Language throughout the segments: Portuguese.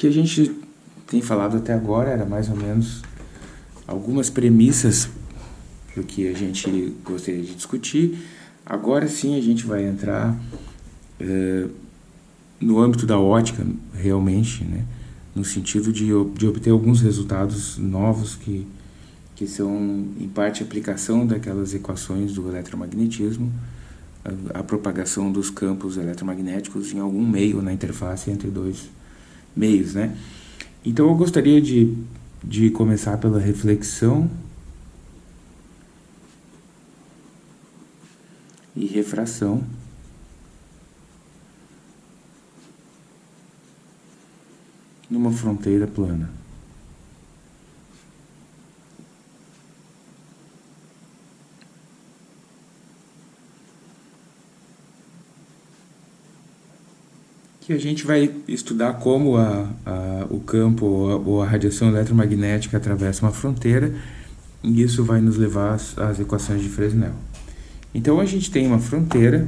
que a gente tem falado até agora era mais ou menos algumas premissas do que a gente gostaria de discutir. Agora sim a gente vai entrar é, no âmbito da ótica, realmente, né? no sentido de, de obter alguns resultados novos que, que são, em parte, aplicação daquelas equações do eletromagnetismo, a, a propagação dos campos eletromagnéticos em algum meio na interface entre dois meios. Né? Então eu gostaria de, de começar pela reflexão e refração. numa fronteira plana. Que a gente vai estudar como a, a, o campo ou a, ou a, radiação eletromagnética atravessa uma fronteira e isso vai nos levar às, às equações de Fresnel. Então a gente tem uma fronteira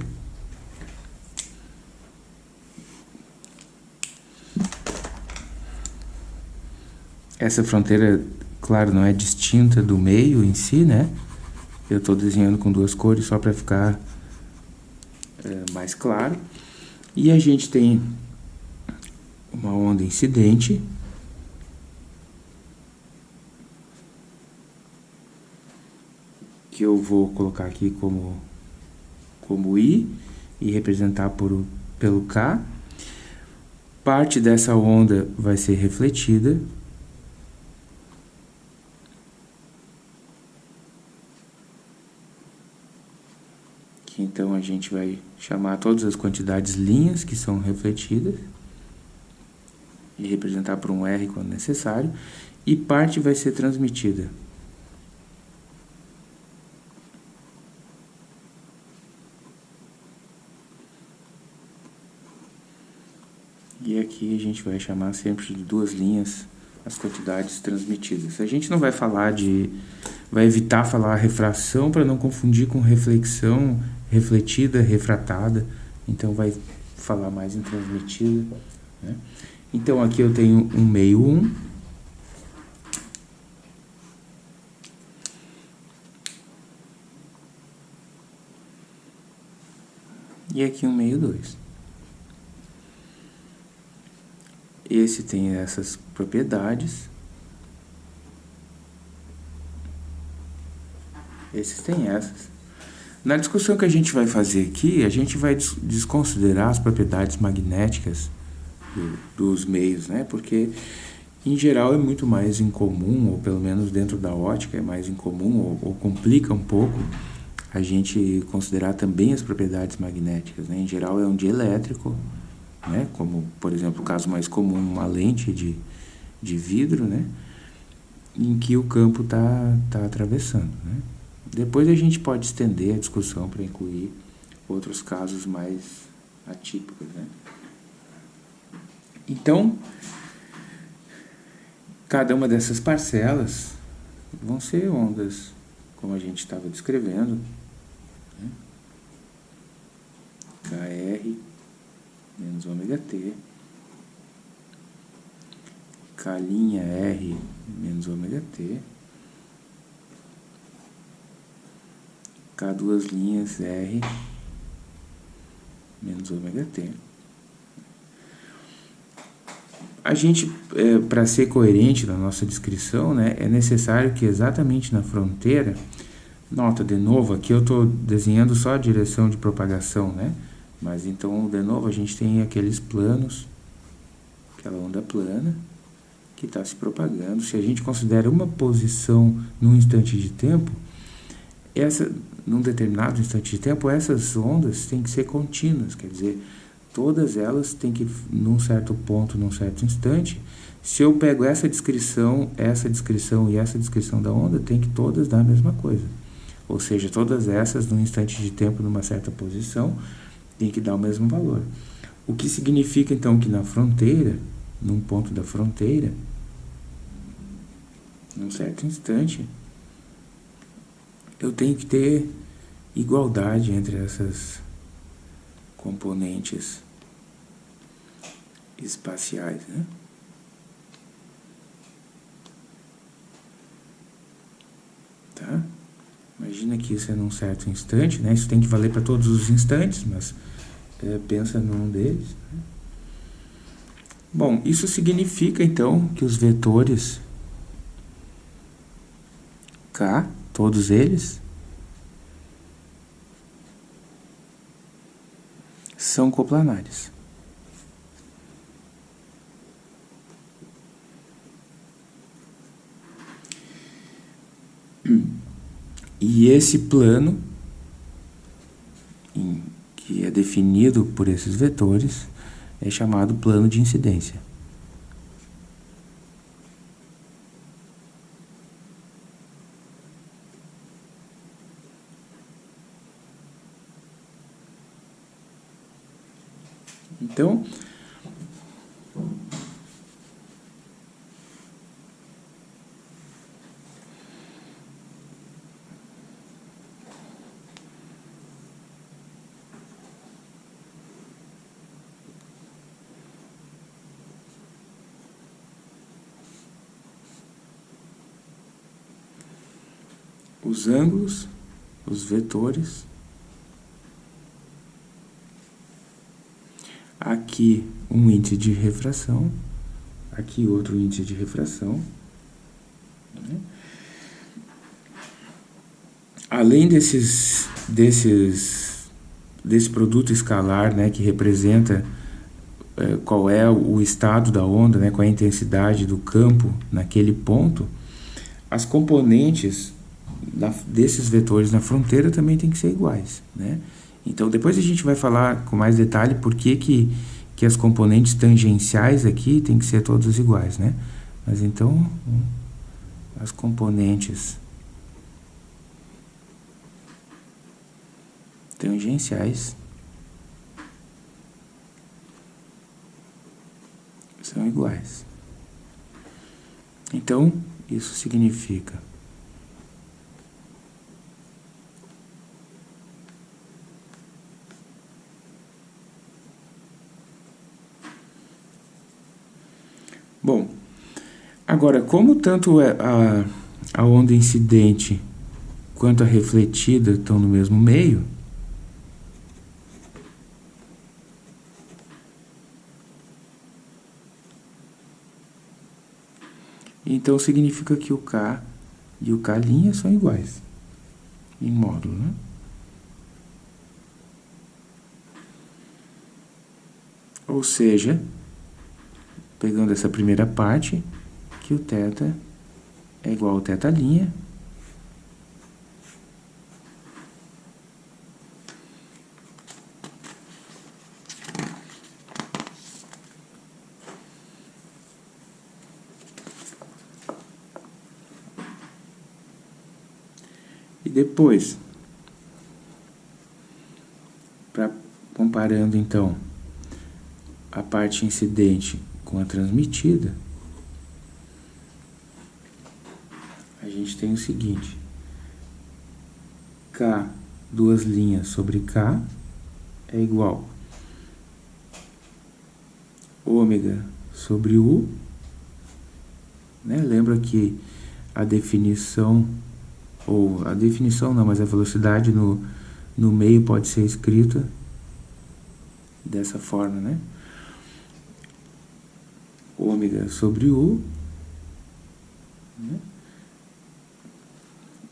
essa fronteira, claro, não é distinta do meio em si, né? Eu estou desenhando com duas cores só para ficar é, mais claro. E a gente tem uma onda incidente. Que eu vou colocar aqui como, como I e representar por, pelo K. Parte dessa onda vai ser refletida Então a gente vai chamar todas as quantidades linhas que são refletidas e representar por um R quando necessário, e parte vai ser transmitida. E aqui a gente vai chamar sempre de duas linhas as quantidades transmitidas. A gente não vai falar de... vai evitar falar refração para não confundir com reflexão refletida, refratada, então vai falar mais em transmitida. Né? Então aqui eu tenho um meio 1, um, e aqui um meio 2. Esse tem essas propriedades. Esses têm essas. Na discussão que a gente vai fazer aqui, a gente vai desconsiderar as propriedades magnéticas do, dos meios, né? Porque, em geral, é muito mais incomum, ou pelo menos dentro da ótica é mais incomum, ou, ou complica um pouco, a gente considerar também as propriedades magnéticas, né? Em geral, é um dielétrico, né? Como, por exemplo, o caso mais comum, uma lente de, de vidro, né? Em que o campo está tá atravessando, né? Depois a gente pode estender a discussão para incluir outros casos mais atípicos. Né? Então, cada uma dessas parcelas vão ser ondas, como a gente estava descrevendo. Né? KR menos ômega T. K' R menos ômega T. Duas linhas R menos ômega T. A gente, é, para ser coerente na nossa descrição, né, é necessário que exatamente na fronteira, nota de novo, aqui eu estou desenhando só a direção de propagação, né? Mas então, de novo, a gente tem aqueles planos, aquela onda plana, que está se propagando. Se a gente considera uma posição num instante de tempo, essa, num determinado instante de tempo, essas ondas têm que ser contínuas, quer dizer, todas elas têm que, num certo ponto, num certo instante, se eu pego essa descrição, essa descrição e essa descrição da onda, tem que todas dar a mesma coisa. Ou seja, todas essas, num instante de tempo, numa certa posição, tem que dar o mesmo valor. O que significa, então, que na fronteira, num ponto da fronteira, num certo instante, eu tenho que ter igualdade entre essas componentes espaciais, né? Tá? Imagina que isso é num certo instante, né? Isso tem que valer para todos os instantes, mas é, pensa num deles. Né? Bom, isso significa então que os vetores K todos eles, são coplanares. E esse plano, que é definido por esses vetores, é chamado plano de incidência. Então, os ângulos, os vetores. Aqui um índice de refração, aqui outro índice de refração. Né? Além desses, desses, desse produto escalar, né, que representa é, qual é o estado da onda, né, qual é a intensidade do campo naquele ponto, as componentes da, desses vetores na fronteira também tem que ser iguais, né? Então, depois a gente vai falar com mais detalhe por que, que, que as componentes tangenciais aqui tem que ser todas iguais, né? Mas então, as componentes tangenciais são iguais. Então, isso significa Bom, agora, como tanto é a, a onda incidente quanto a refletida estão no mesmo meio, então significa que o K e o K' são iguais em módulo, né? Ou seja, pegando essa primeira parte, que o θ é igual ao θ', E depois, pra, comparando então a parte incidente com a transmitida, a gente tem o seguinte, K, duas linhas sobre K, é igual ômega sobre U, né? Lembra que a definição, ou a definição não, mas a velocidade no, no meio pode ser escrita dessa forma, né? Ômega sobre U. Né?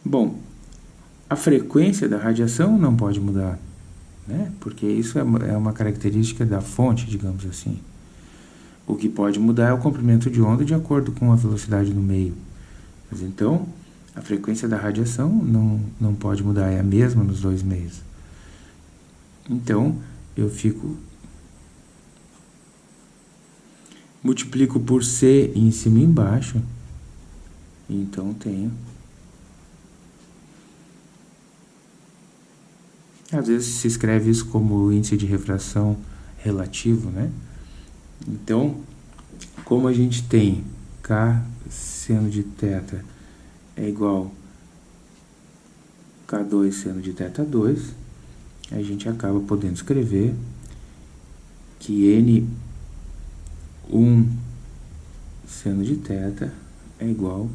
Bom, a frequência da radiação não pode mudar, né? porque isso é uma é característica da fonte, digamos assim. O que pode mudar é o comprimento de onda de acordo com a velocidade no meio. Mas então, a frequência da radiação não, não pode mudar, é a mesma nos dois meios. Então, eu fico multiplico por C em cima e embaixo, então tenho. Às vezes se escreve isso como índice de refração relativo, né? Então, como a gente tem K seno de θ é igual K2 seno de θ2, a gente acaba podendo escrever que N 1 seno de θ é igual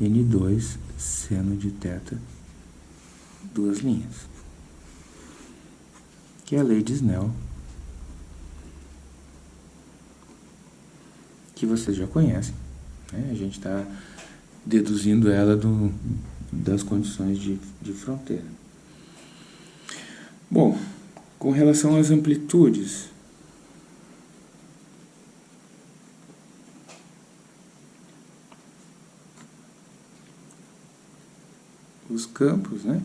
a N2 seno de θ duas linhas. Que é a lei de Snell. Que vocês já conhecem. Né? A gente está deduzindo ela do, das condições de, de fronteira. Bom, com relação às amplitudes, os campos, né?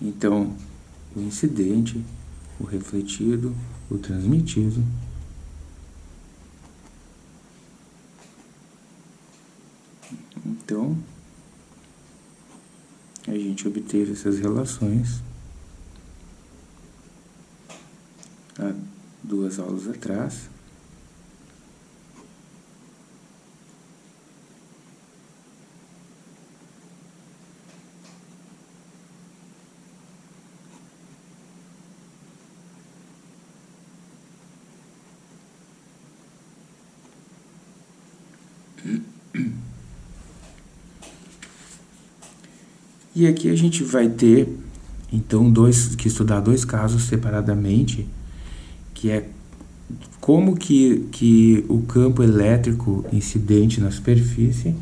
Então, o incidente, o refletido, o transmitido. Então, a gente obteve essas relações há duas aulas atrás. E aqui a gente vai ter, então, dois, que estudar dois casos separadamente, que é como que, que o campo elétrico incidente na superfície,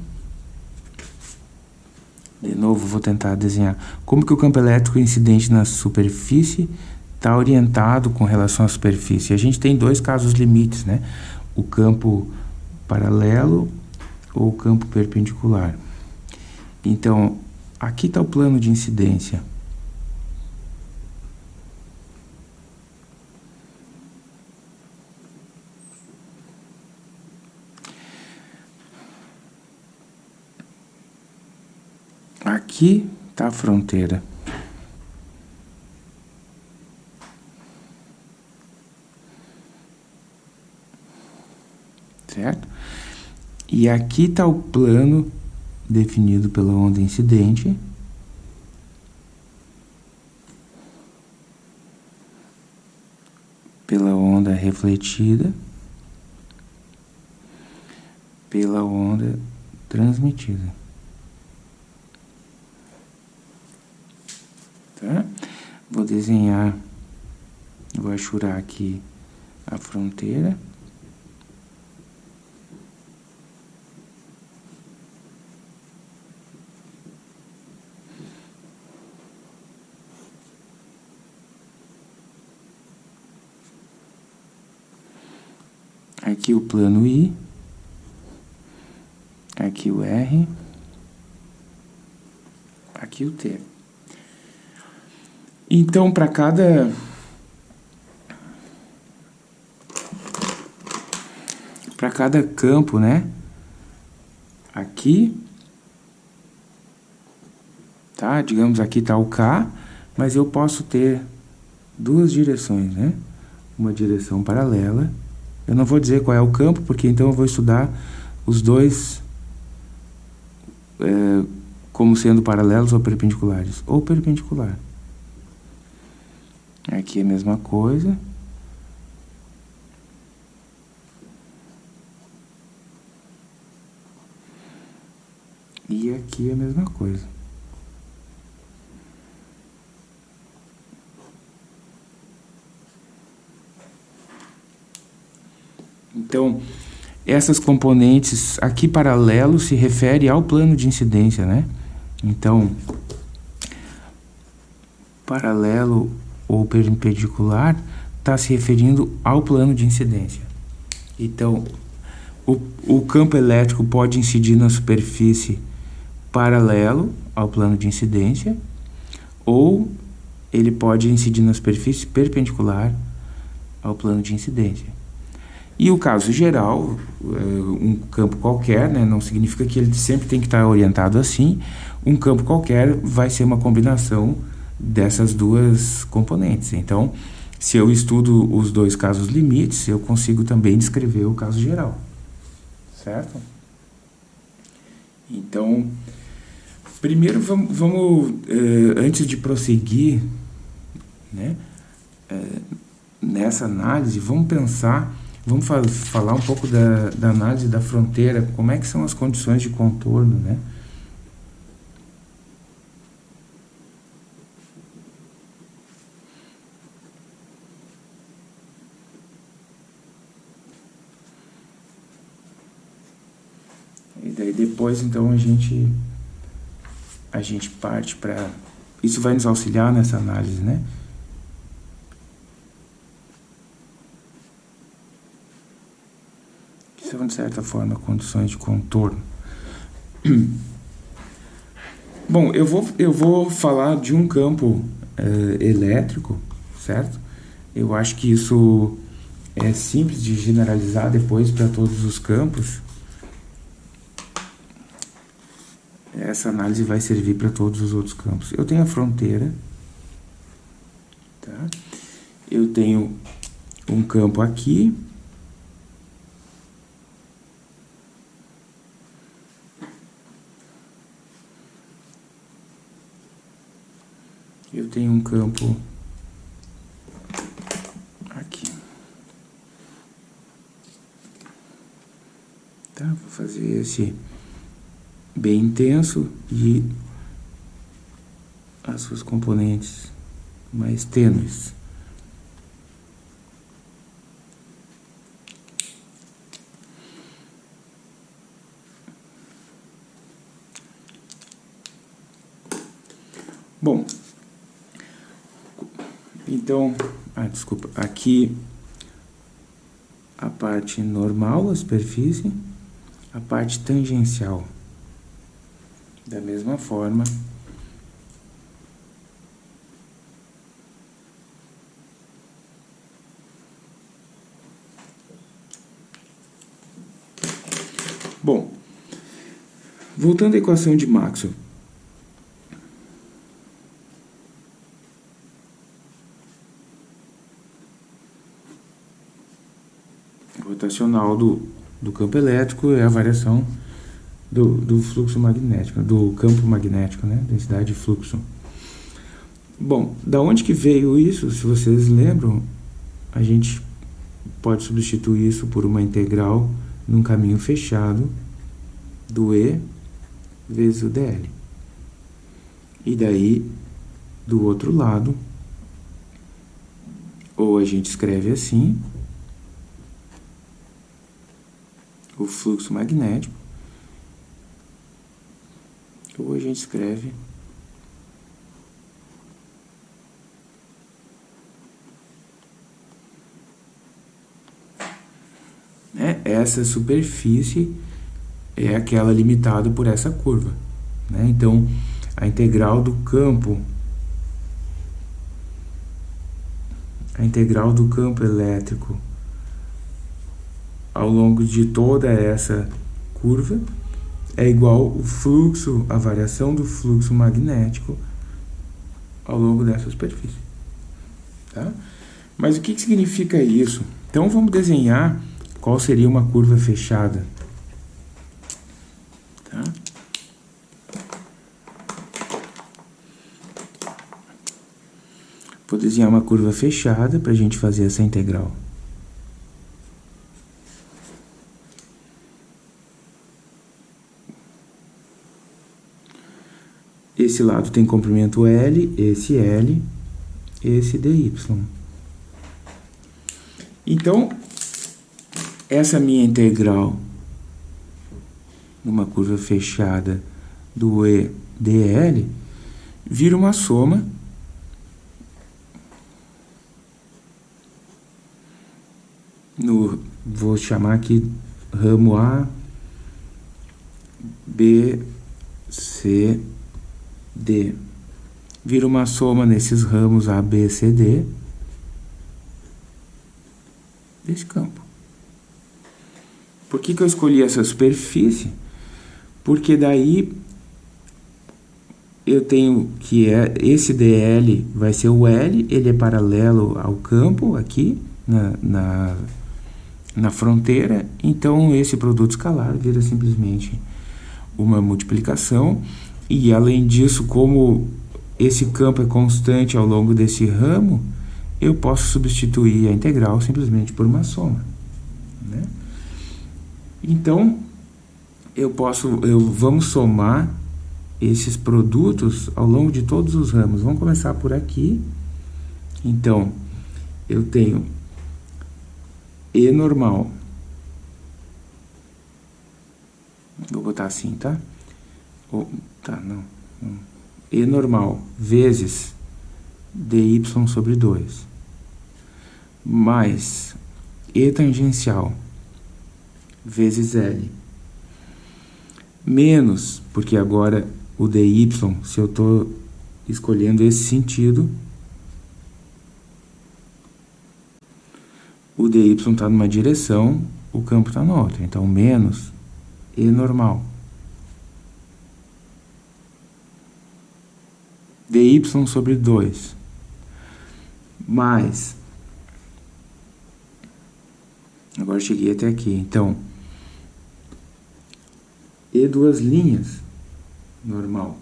de novo vou tentar desenhar, como que o campo elétrico incidente na superfície está orientado com relação à superfície. A gente tem dois casos limites, né? O campo paralelo ou o campo perpendicular. Então, Aqui está o plano de incidência. Aqui está a fronteira. Certo? E aqui está o plano definido pela onda incidente. Pela onda refletida. Pela onda transmitida. Tá? Vou desenhar, vou achurar aqui a fronteira. Aqui o plano I, aqui o R, aqui o T. Então, para cada para cada campo, né? Aqui, tá? Digamos aqui está o K, mas eu posso ter duas direções, né? Uma direção paralela eu não vou dizer qual é o campo, porque então eu vou estudar os dois é, como sendo paralelos ou perpendiculares. Ou perpendicular. Aqui é a mesma coisa. E aqui é a mesma coisa. Então, essas componentes aqui paralelo se refere ao plano de incidência, né? Então, paralelo ou perpendicular está se referindo ao plano de incidência. Então, o, o campo elétrico pode incidir na superfície paralelo ao plano de incidência ou ele pode incidir na superfície perpendicular ao plano de incidência. E o caso geral, eh, um campo qualquer, né, não significa que ele sempre tem que estar orientado assim, um campo qualquer vai ser uma combinação dessas duas componentes. Então, se eu estudo os dois casos limites, eu consigo também descrever o caso geral, certo? Então, primeiro vamos, vamos eh, antes de prosseguir né, eh, nessa análise, vamos pensar Vamos fa falar um pouco da, da, análise da fronteira, como é que são as condições de contorno, né? E daí depois, então, a gente, a gente parte para... Isso vai nos auxiliar nessa análise, né? São, de certa forma, condições de contorno. Bom, eu vou, eu vou falar de um campo uh, elétrico, certo? Eu acho que isso é simples de generalizar depois para todos os campos. Essa análise vai servir para todos os outros campos. Eu tenho a fronteira, tá? Eu tenho um campo aqui, eu tenho um campo aqui. Tá? Vou fazer esse bem intenso e as suas componentes mais tênues. Bom, então, ah, desculpa, aqui a parte normal da superfície, a parte tangencial. Da mesma forma, Bom, voltando à equação de Maxwell, rotacional do, do campo elétrico é a variação do, do fluxo magnético, do campo magnético, né? Densidade de fluxo. Bom, da onde que veio isso? Se vocês lembram, a gente pode substituir isso por uma integral num caminho fechado do E vezes o dl. E daí, do outro lado, ou a gente escreve assim, o fluxo magnético, ou a gente escreve né? essa superfície é aquela limitada por essa curva. Né? Então, a integral do campo, a integral do campo elétrico ao longo de toda essa curva é igual o fluxo, a variação do fluxo magnético ao longo dessa superfície. Tá? Mas o que, que significa isso? Então vamos desenhar qual seria uma curva fechada. Tá? Vou desenhar uma curva fechada para a gente fazer essa integral. Esse lado tem comprimento L, esse L, esse DY. Então, essa minha integral numa curva fechada do EDL vira uma soma no vou chamar aqui ramo A B C D vira uma soma nesses ramos A, B, C, D desse campo. Por que, que eu escolhi essa superfície? Porque daí eu tenho que é, esse DL vai ser o L, ele é paralelo ao campo aqui na, na, na fronteira, então esse produto escalar vira simplesmente uma multiplicação e além disso, como esse campo é constante ao longo desse ramo, eu posso substituir a integral simplesmente por uma soma. Né? Então, eu posso, eu, vamos somar esses produtos ao longo de todos os ramos. Vamos começar por aqui. Então, eu tenho E normal. Vou botar assim, tá? Tá, não. E normal vezes dy sobre 2 mais E tangencial vezes L menos, porque agora o dy, se eu estou escolhendo esse sentido, o dy está numa direção, o campo está na outra. Então, menos E normal. Dy sobre 2 mais agora cheguei até aqui. Então e duas linhas normal.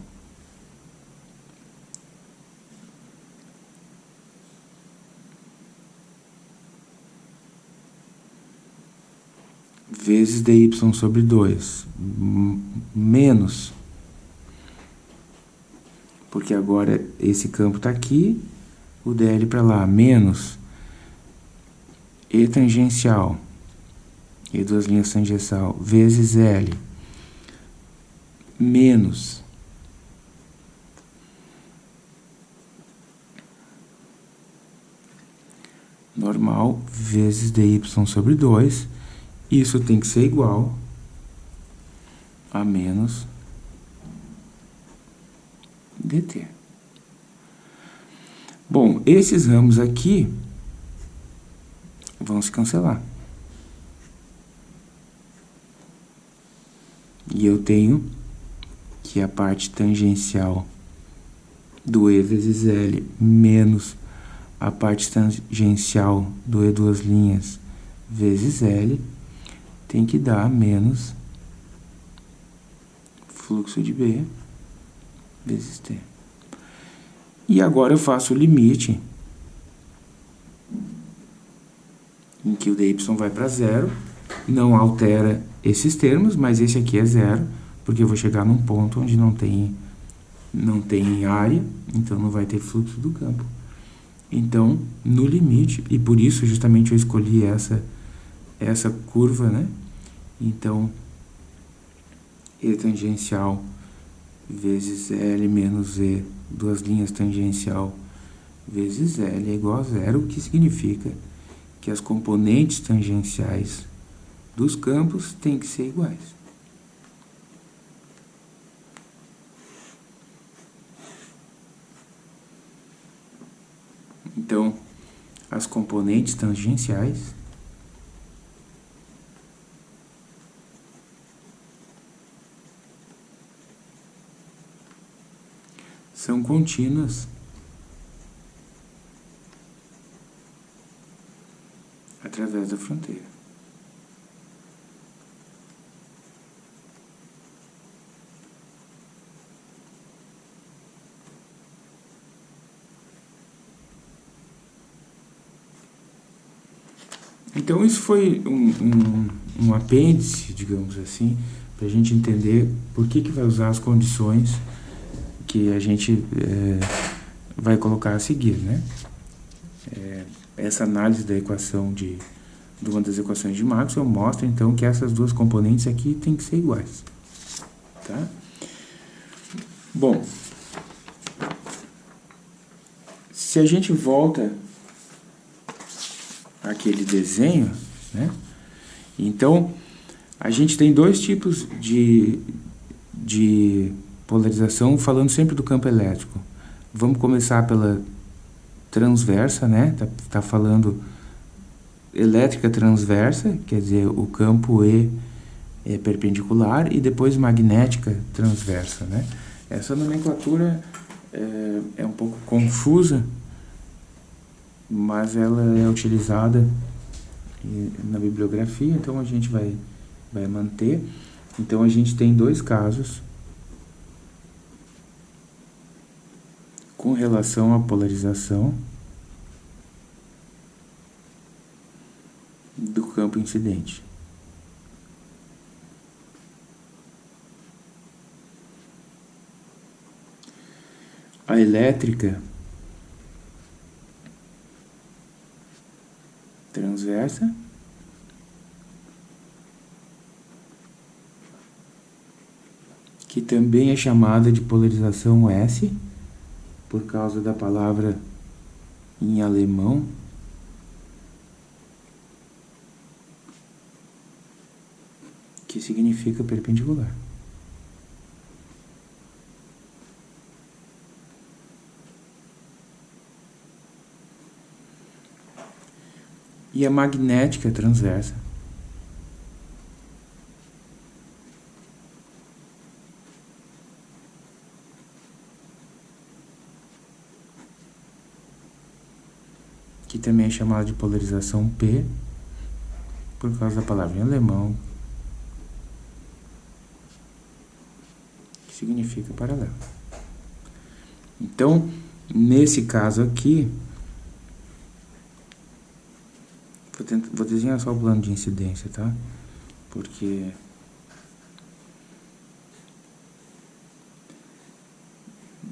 Vezes dy sobre 2 menos porque agora esse campo está aqui, o dl para lá, menos E tangencial, E duas linhas tangencial, vezes L, menos normal vezes dy sobre 2, isso tem que ser igual a menos dt. Bom, esses ramos aqui vão se cancelar. E eu tenho que a parte tangencial do E vezes L menos a parte tangencial do E duas linhas vezes L tem que dar menos fluxo de B vezes t. E agora eu faço o limite em que o dy vai para zero, não altera esses termos, mas esse aqui é zero, porque eu vou chegar num ponto onde não tem, não tem área, então não vai ter fluxo do campo. Então, no limite, e por isso justamente eu escolhi essa, essa curva, né? Então, E tangencial vezes L menos E, duas linhas tangencial vezes L é igual a zero, o que significa que as componentes tangenciais dos campos têm que ser iguais. Então, as componentes tangenciais são contínuas. Através da fronteira. Então, isso foi um, um, um apêndice, digamos assim, para a gente entender por que, que vai usar as condições que a gente é, vai colocar a seguir, né? É, essa análise da equação de, de uma das equações de Maxwell mostra, então, que essas duas componentes aqui têm que ser iguais, tá? Bom, se a gente volta aquele desenho, né? Então, a gente tem dois tipos de, de polarização, falando sempre do campo elétrico. Vamos começar pela transversa, né? Tá, tá falando elétrica transversa, quer dizer, o campo E é perpendicular, e depois magnética transversa, né? Essa nomenclatura é, é um pouco confusa, mas ela é utilizada na bibliografia, então a gente vai, vai manter. Então a gente tem dois casos com relação à polarização do campo incidente. A elétrica transversa que também é chamada de polarização S, por causa da palavra em alemão, que significa perpendicular. E a magnética transversa. que também é chamada de polarização P, por causa da palavra em alemão, que significa paralelo. Então, nesse caso aqui, vou, tentar, vou desenhar só o plano de incidência, tá? Porque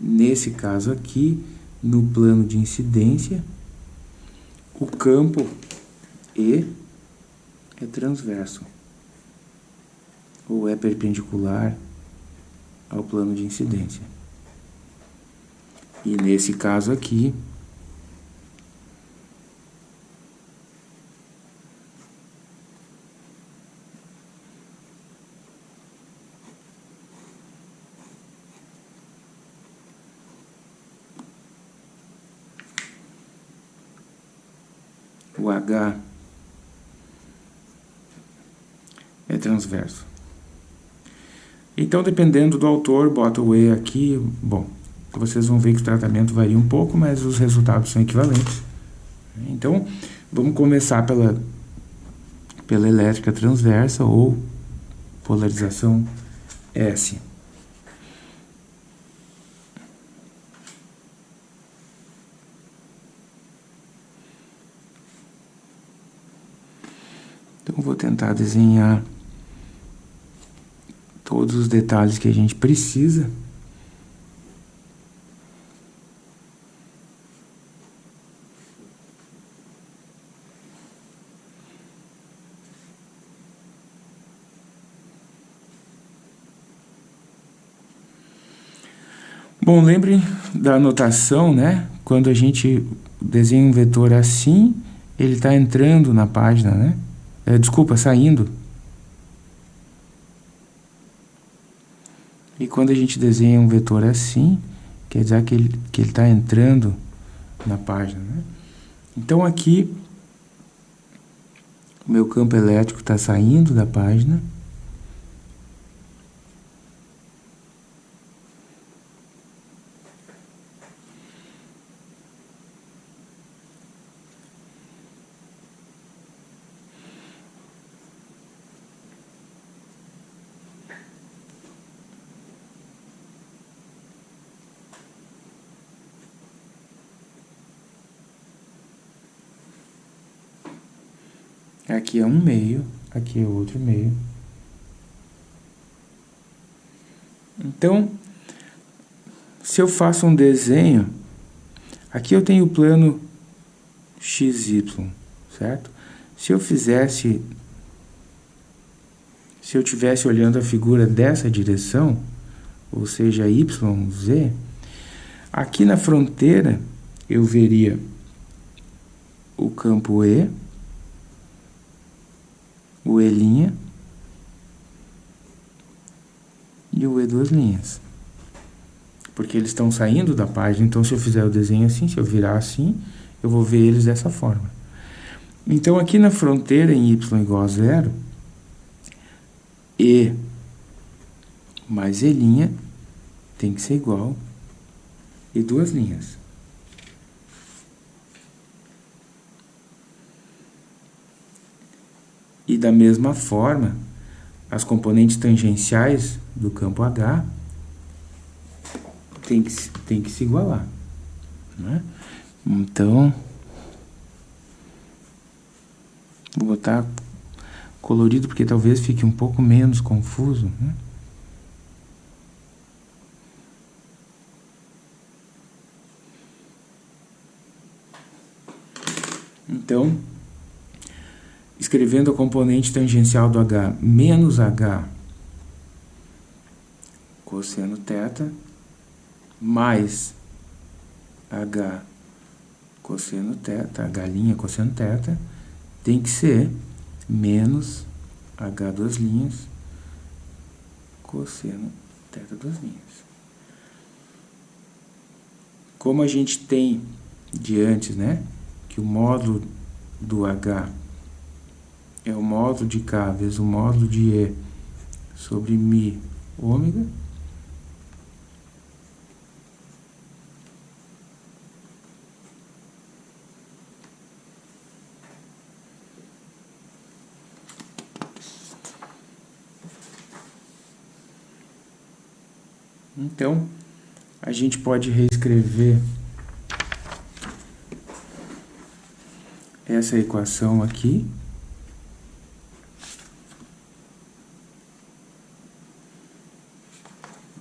nesse caso aqui, no plano de incidência, o campo E é transverso ou é perpendicular ao plano de incidência. E nesse caso aqui, o H é transverso. Então, dependendo do autor, bota o E aqui, bom, vocês vão ver que o tratamento varia um pouco, mas os resultados são equivalentes. Então, vamos começar pela, pela elétrica transversa ou polarização S. Então, vou tentar desenhar todos os detalhes que a gente precisa. Bom, lembrem da anotação, né? Quando a gente desenha um vetor assim, ele está entrando na página, né? É, desculpa, saindo. E quando a gente desenha um vetor assim, quer dizer que ele que está entrando na página. Né? Então aqui, o meu campo elétrico está saindo da página. Aqui é um meio, aqui é outro meio. Então, se eu faço um desenho, aqui eu tenho o plano XY, certo? Se eu fizesse, se eu tivesse olhando a figura dessa direção, ou seja, YZ, aqui na fronteira eu veria o campo E, o E' e o E duas linhas. Porque eles estão saindo da página, então se eu fizer o desenho assim, se eu virar assim, eu vou ver eles dessa forma. Então aqui na fronteira em y igual a zero, E mais E' tem que ser igual e duas linhas. E da mesma forma, as componentes tangenciais do campo H tem que, tem que se igualar. Né? Então, vou botar colorido porque talvez fique um pouco menos confuso. Né? Então, escrevendo a componente tangencial do H menos H cosseno θ mais H cosseno θ, H' cosseno θ, tem que ser menos H duas linhas cosseno θ duas linhas. Como a gente tem de antes, né, que o módulo do H é o módulo de K vezes o módulo de E sobre Mi ômega, Então, a gente pode reescrever essa equação aqui.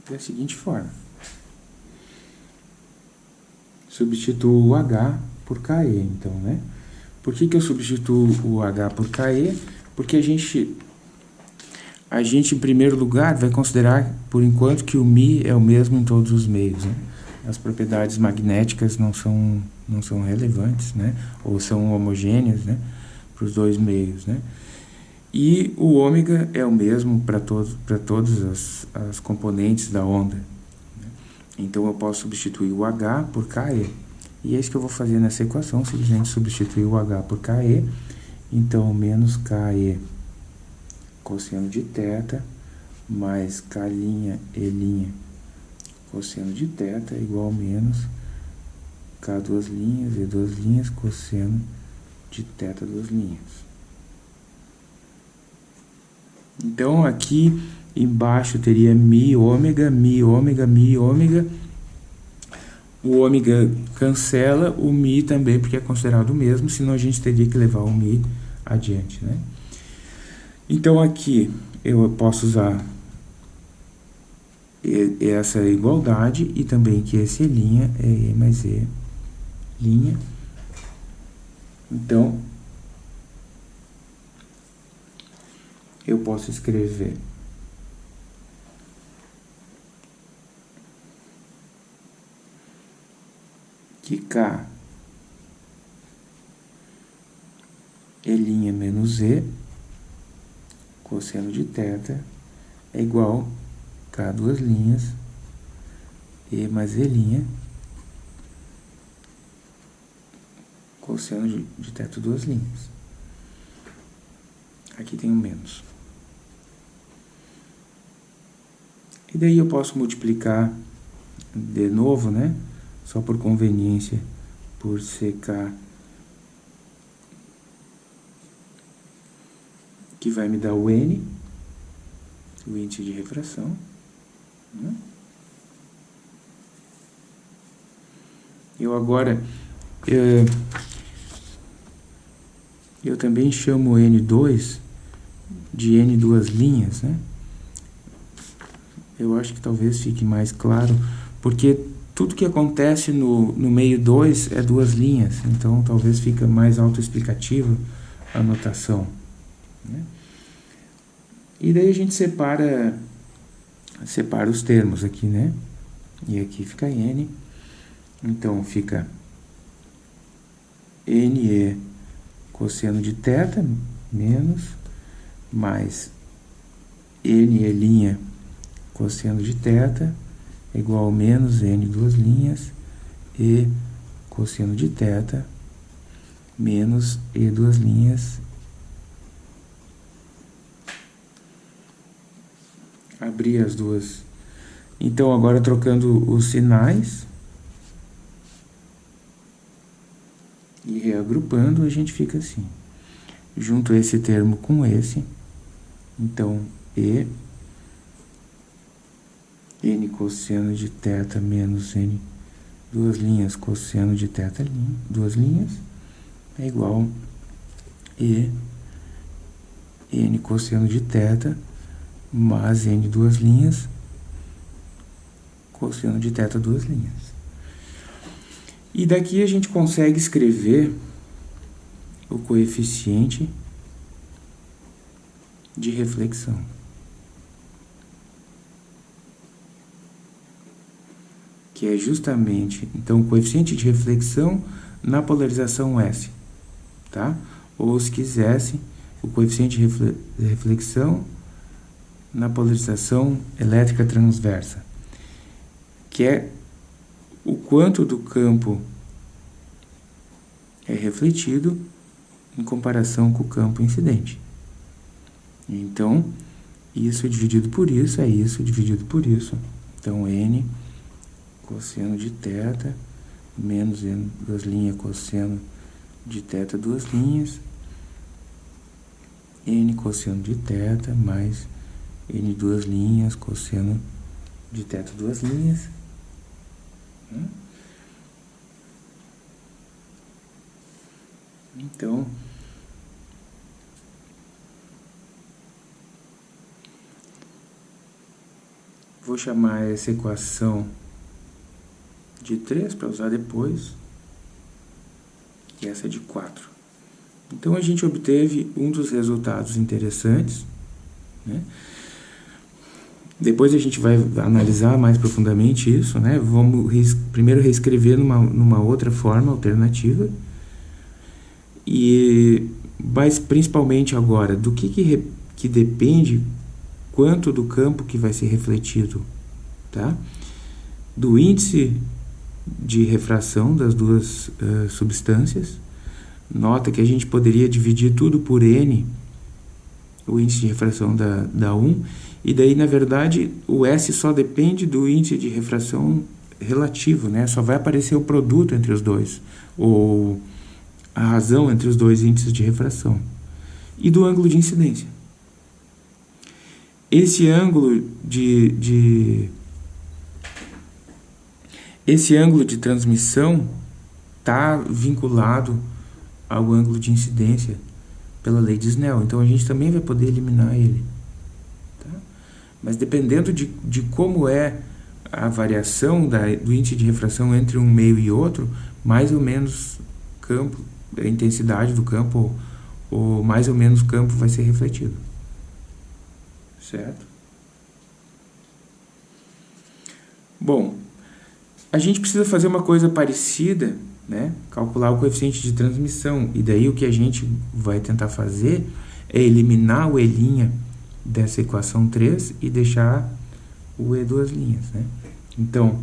Da seguinte forma. Substituo o H por KE, então, né? Por que, que eu substituo o H por KE? Porque a gente a gente, em primeiro lugar, vai considerar, por enquanto, que o Mi é o mesmo em todos os meios. Né? As propriedades magnéticas não são, não são relevantes, né? ou são homogêneas né? para os dois meios. Né? E o ômega é o mesmo para todos, todas as, as componentes da onda. Né? Então, eu posso substituir o H por KE. E é isso que eu vou fazer nessa equação, simplesmente substituir o H por KE. Então, menos KE cosseno de θ mais K' E' cosseno de θ é igual a menos K duas linhas e duas linhas cosseno de θ duas linhas. Então, aqui embaixo teria mi ômega, mi ômega, mi ômega. O ômega cancela, o mi também, porque é considerado o mesmo, senão a gente teria que levar o mi adiante, né? Então, aqui eu posso usar essa igualdade e também que esse linha é E mais E linha. Então, eu posso escrever que K é linha menos E cosseno de θ é igual K duas linhas, E mais E', cosseno de, θ duas linhas. Aqui tem um menos. E daí eu posso multiplicar de novo, né? Só por conveniência, por CK que vai me dar o N, o índice de refração. Né? Eu agora, eu, eu também chamo N2 de N duas linhas, né? Eu acho que talvez fique mais claro, porque tudo que acontece no, no meio 2 é duas linhas, então talvez fica mais autoexplicativa a notação. Né? E daí a gente separa, separa os termos aqui, né? E aqui fica N. Então fica NE cosseno de θ menos mais NE' cosseno de θ igual a menos N duas linhas e cosseno de θ menos E duas linhas abrir as duas. Então, agora trocando os sinais e reagrupando, a gente fica assim. Junto esse termo com esse, então, E, N cosseno de θ menos N, duas linhas cosseno de θ, duas linhas, é igual E, N cosseno de θ mais n duas linhas, cosseno de θ duas linhas. E daqui a gente consegue escrever o coeficiente de reflexão. Que é justamente, então, o coeficiente de reflexão na polarização S, tá? Ou, se quisesse, o coeficiente de reflexão na polarização elétrica transversa, que é o quanto do campo é refletido em comparação com o campo incidente. Então, isso dividido por isso é isso dividido por isso. Então, n cosseno de teta menos n duas linhas cosseno de teta duas linhas n cosseno de teta mais n duas linhas cosseno de teta duas linhas. Então vou chamar essa equação de 3 para usar depois, e essa é de 4. Então, a gente obteve um dos resultados interessantes, né? Depois a gente vai analisar mais profundamente isso, né? Vamos rees primeiro reescrever numa, numa outra forma alternativa. E, mas principalmente agora, do que, que, que depende quanto do campo que vai ser refletido, tá? Do índice de refração das duas uh, substâncias. Nota que a gente poderia dividir tudo por N, o índice de refração da, da 1, e daí, na verdade, o S só depende do índice de refração relativo, né? Só vai aparecer o produto entre os dois, ou a razão entre os dois índices de refração. E do ângulo de incidência. Esse ângulo de, de esse ângulo de transmissão está vinculado ao ângulo de incidência pela lei de Snell. Então, a gente também vai poder eliminar ele. Mas dependendo de, de como é a variação da, do índice de refração entre um meio e outro, mais ou menos campo, a intensidade do campo, ou, ou mais ou menos campo vai ser refletido. Certo? Bom, a gente precisa fazer uma coisa parecida, né? calcular o coeficiente de transmissão. E daí o que a gente vai tentar fazer é eliminar o E' dessa equação 3 e deixar o E duas linhas. Né? Então,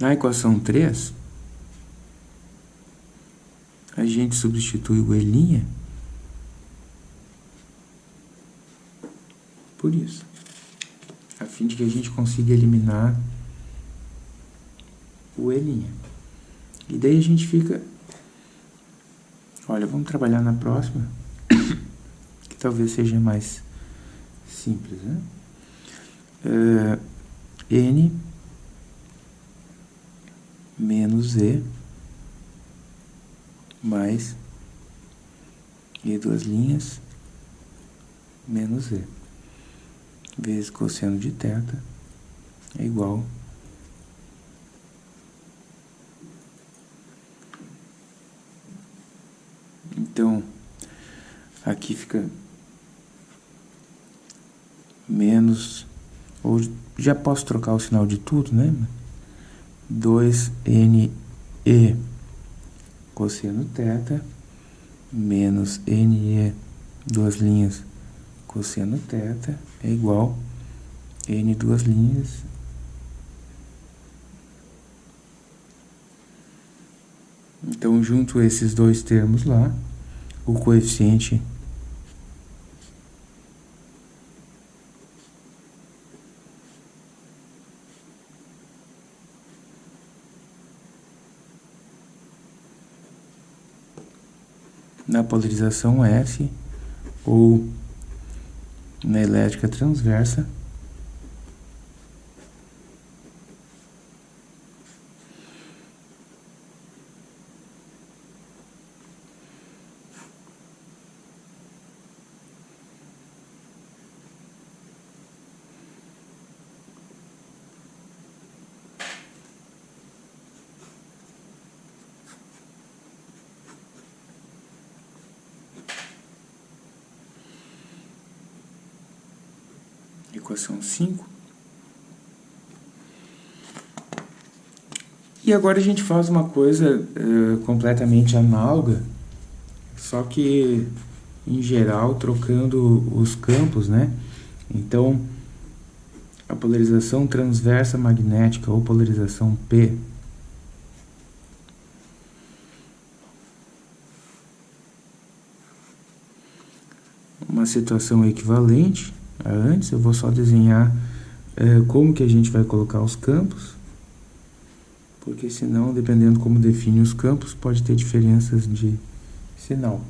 na equação 3, a gente substitui o E' por isso, a fim de que a gente consiga eliminar o E'. E daí a gente fica... Olha, vamos trabalhar na próxima talvez seja mais simples, né? Uh, N menos E mais E duas linhas menos E vezes cosseno de θ é igual então aqui fica menos, ou já posso trocar o sinal de tudo, né? 2NE cosseno θ menos NE, duas linhas, cosseno θ é igual N duas linhas Então, junto esses dois termos lá, o coeficiente na polarização S ou na elétrica transversa equação 5. E agora a gente faz uma coisa uh, completamente análoga, só que em geral trocando os campos, né? Então, a polarização transversa magnética ou polarização P uma situação equivalente antes, eu vou só desenhar é, como que a gente vai colocar os campos porque senão, dependendo como define os campos, pode ter diferenças de sinal.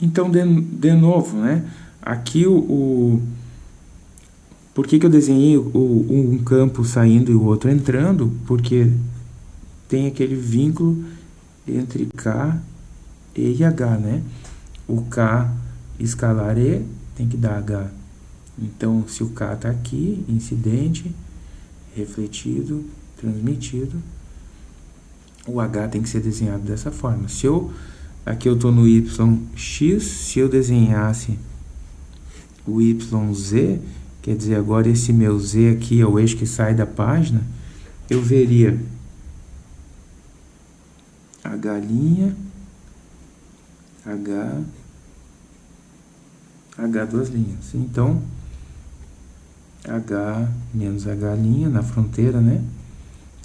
Então, de, de novo, né? Aqui o, o por que, que eu desenhei o, um campo saindo e o outro entrando? Porque tem aquele vínculo entre K, E H, né? O K escalar E tem que dar H. Então, se o K está aqui, incidente, refletido, transmitido, o H tem que ser desenhado dessa forma. Se eu, aqui eu estou no YX, se eu desenhasse o YZ, quer dizer, agora esse meu Z aqui é o eixo que sai da página, eu veria a galinha, H, H duas linhas. Então, H menos a galinha na fronteira, né?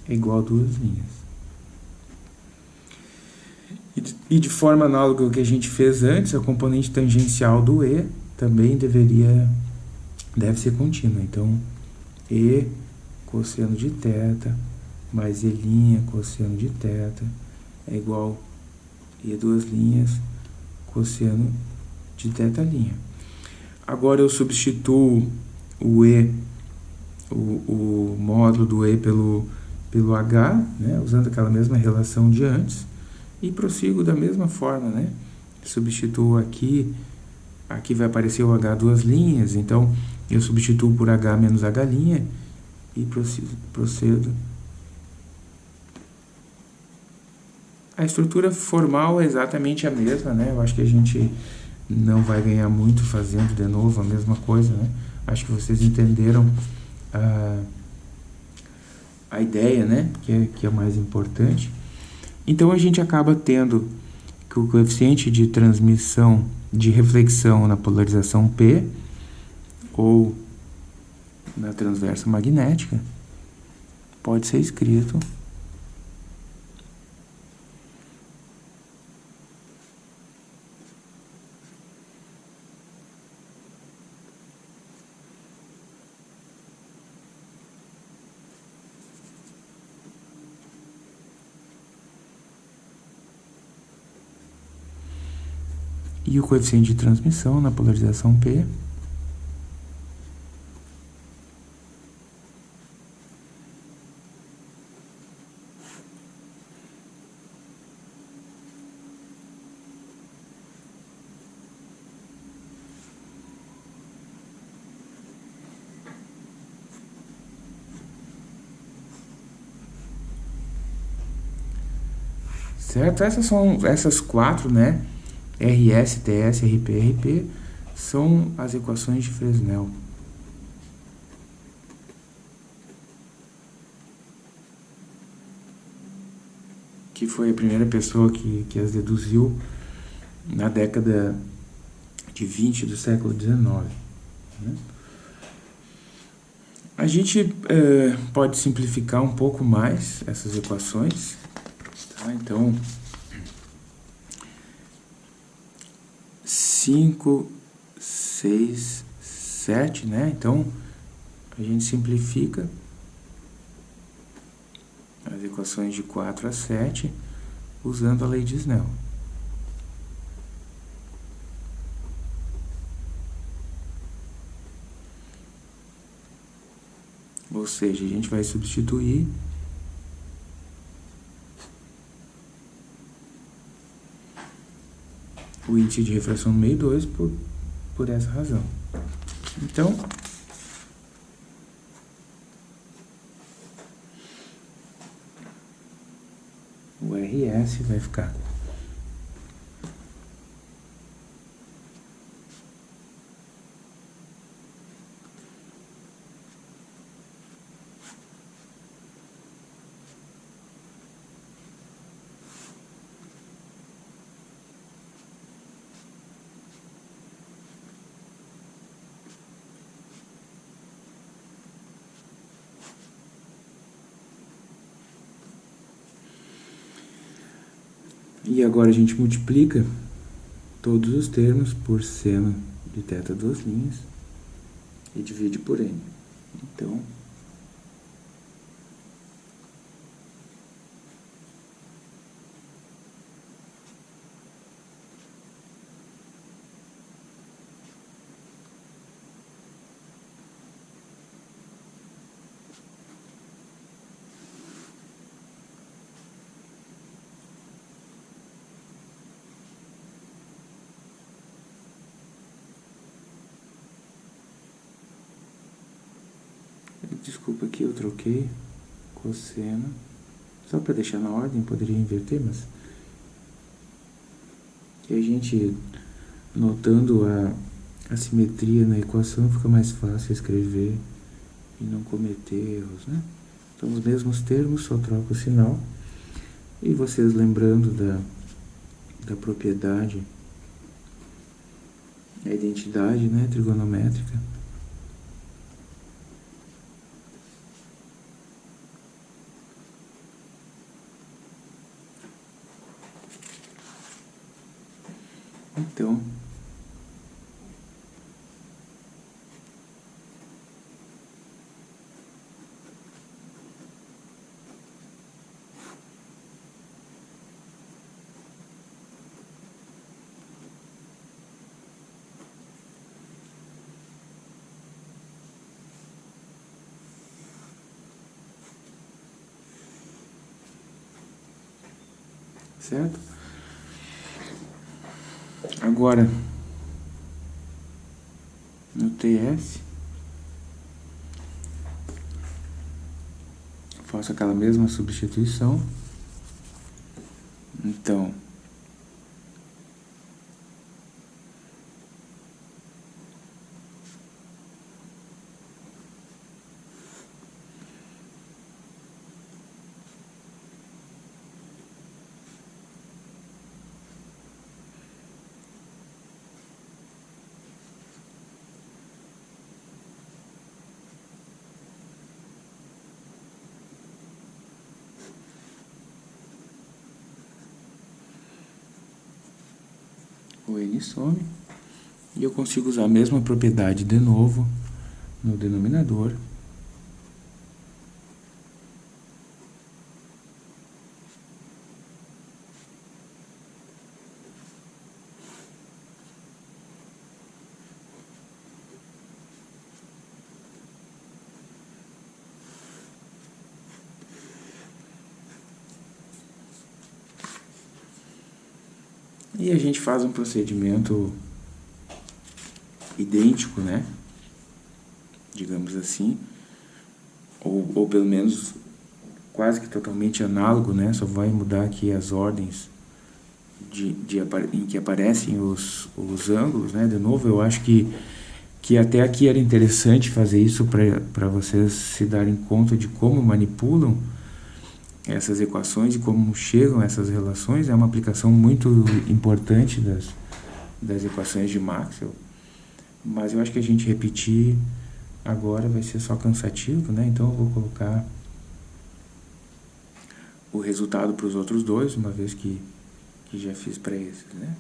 É igual a duas linhas. E de forma análoga ao que a gente fez antes, a componente tangencial do E também deveria, deve ser contínua. Então, E cosseno de θ mais E' cosseno de θ é igual E duas linhas cosseno de θ'. Agora eu substituo o E, o, o módulo do E pelo, pelo H, né, usando aquela mesma relação de antes, e prossigo da mesma forma, né? Substituo aqui Aqui vai aparecer o H duas linhas, então eu substituo por H menos H e procedo. A estrutura formal é exatamente a mesma, né? Eu acho que a gente não vai ganhar muito fazendo de novo a mesma coisa, né? Acho que vocês entenderam a, a ideia, né? Que é, que é mais importante. Então a gente acaba tendo que o coeficiente de transmissão de reflexão na polarização P ou na transversa magnética pode ser escrito e o coeficiente de transmissão na polarização P certo? Essas são essas quatro, né? RS, TS, RP, RP são as equações de Fresnel. Que foi a primeira pessoa que, que as deduziu na década de 20 do século XIX. Né? A gente é, pode simplificar um pouco mais essas equações. Tá? Então, 5, 6, 7, né? Então, a gente simplifica as equações de 4 a 7 usando a lei de Snell. Ou seja, a gente vai substituir o índice de refração no meio 2 por, por essa razão. Então, o RS vai ficar E agora a gente multiplica todos os termos por seno de θ duas linhas e divide por n. Então, Desculpa aqui, eu troquei cosseno. Só para deixar na ordem, poderia inverter, mas... Que a gente, notando a, a simetria na equação, fica mais fácil escrever e não cometer erros, né? Então, os mesmos termos, só troca o sinal. E vocês lembrando da, da propriedade, a identidade né, trigonométrica, Então, certo? Agora, no TS, faço aquela mesma substituição. Então, o N some, e eu consigo usar a mesma propriedade de novo no denominador. E a gente faz um procedimento idêntico, né? Digamos assim. Ou, ou pelo menos quase que totalmente análogo, né? Só vai mudar aqui as ordens de, de, em que aparecem os, os ângulos, né? De novo, eu acho que, que até aqui era interessante fazer isso para vocês se darem conta de como manipulam essas equações e como chegam essas relações é uma aplicação muito importante das, das equações de Maxwell, mas eu acho que a gente repetir agora vai ser só cansativo, né? Então eu vou colocar o resultado para os outros dois, uma vez que, que já fiz para esses, né?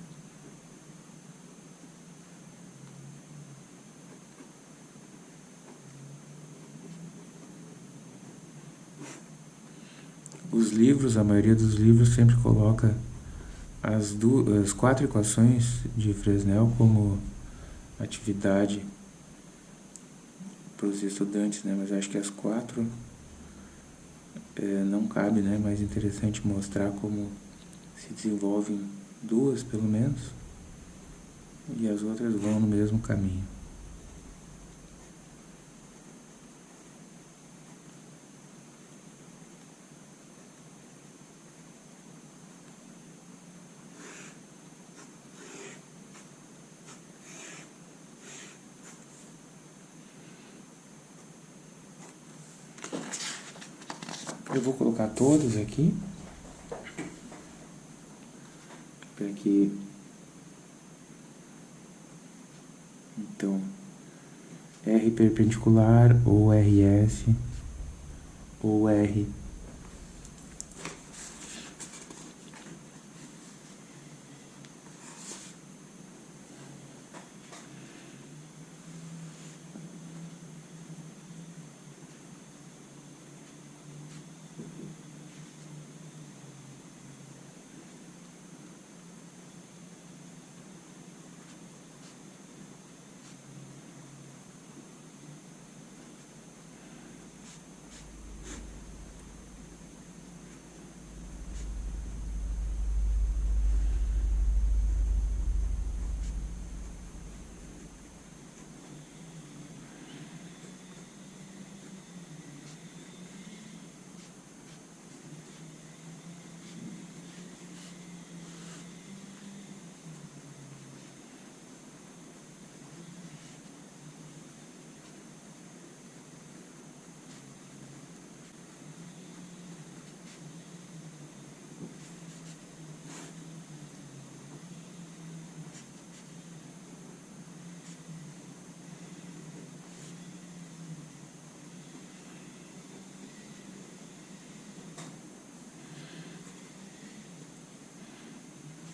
Os livros, a maioria dos livros sempre coloca as, duas, as quatro equações de Fresnel como atividade para os estudantes, né? Mas acho que as quatro é, não cabe, né? Mais interessante mostrar como se desenvolvem duas, pelo menos, e as outras vão no mesmo caminho. Vou colocar todas aqui. Para que... Então, R perpendicular ou RS ou R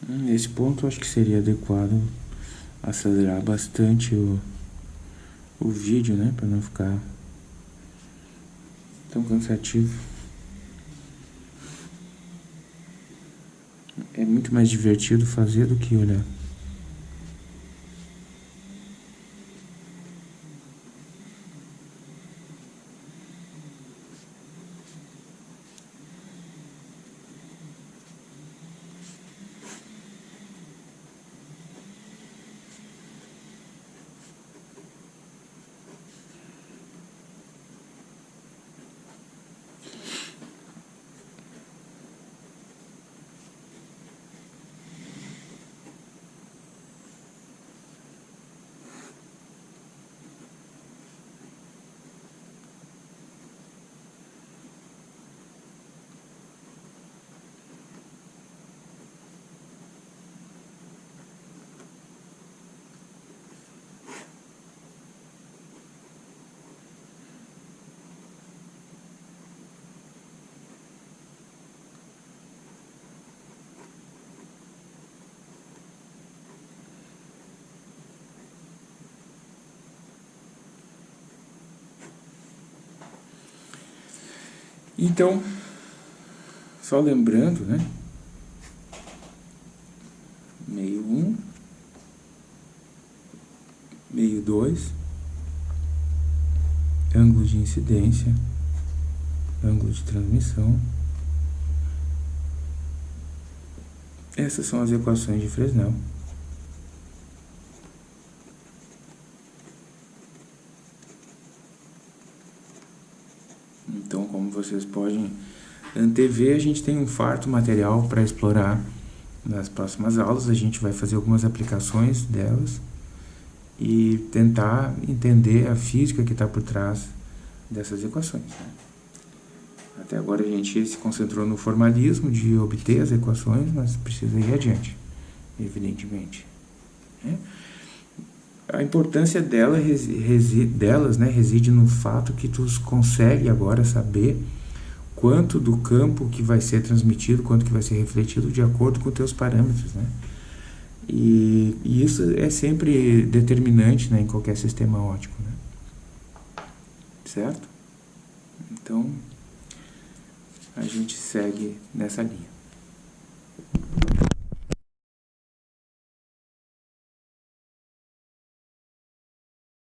Nesse ponto, acho que seria adequado acelerar bastante o, o vídeo, né? Para não ficar tão cansativo. É muito mais divertido fazer do que olhar. Então, só lembrando, né? Meio um, meio dois, ângulo de incidência, ângulo de transmissão. Essas são as equações de Fresnel. Então, como vocês podem antever, a gente tem um farto material para explorar nas próximas aulas. A gente vai fazer algumas aplicações delas e tentar entender a física que está por trás dessas equações. Né? Até agora a gente se concentrou no formalismo de obter as equações, mas precisa ir adiante, evidentemente. Né? a importância dela, resi, delas né, reside no fato que tu consegue agora saber quanto do campo que vai ser transmitido, quanto que vai ser refletido de acordo com teus parâmetros, né? E, e isso é sempre determinante né, em qualquer sistema ótico, né? Certo? Então, a gente segue nessa linha.